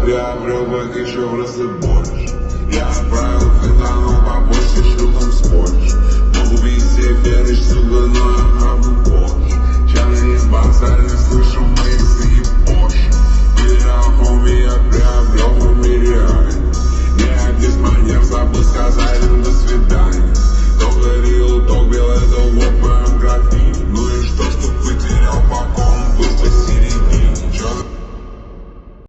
приобрел в разы больше